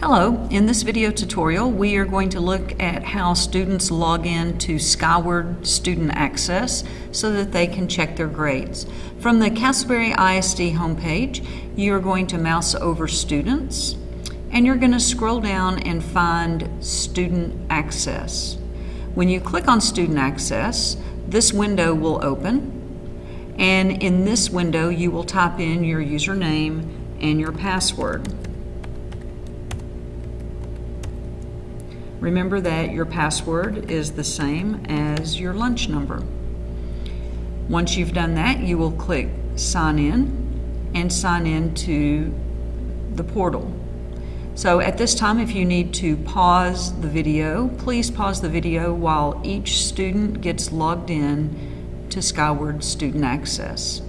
Hello, in this video tutorial we are going to look at how students log in to Skyward Student Access so that they can check their grades. From the Castleberry ISD homepage you are going to mouse over Students and you're going to scroll down and find Student Access. When you click on Student Access this window will open and in this window you will type in your username and your password. Remember that your password is the same as your lunch number. Once you've done that, you will click sign in and sign in to the portal. So at this time, if you need to pause the video, please pause the video while each student gets logged in to Skyward Student Access.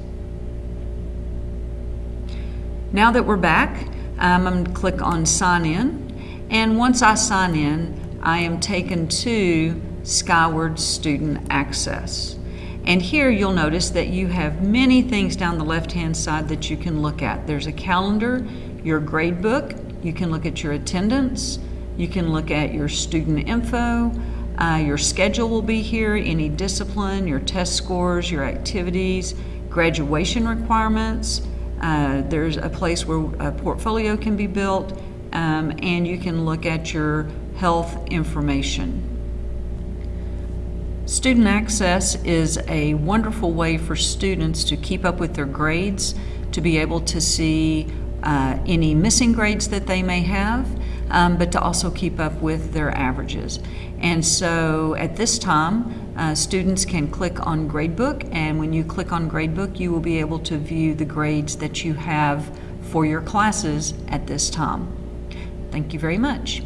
Now that we're back, um, I'm going to click on sign in and once I sign in, I am taken to Skyward Student Access. And here you'll notice that you have many things down the left-hand side that you can look at. There's a calendar, your grade book, you can look at your attendance, you can look at your student info, uh, your schedule will be here, any discipline, your test scores, your activities, graduation requirements. Uh, there's a place where a portfolio can be built um, and you can look at your health information. Student Access is a wonderful way for students to keep up with their grades, to be able to see uh, any missing grades that they may have, um, but to also keep up with their averages. And so at this time, uh, students can click on Gradebook, and when you click on Gradebook, you will be able to view the grades that you have for your classes at this time. Thank you very much.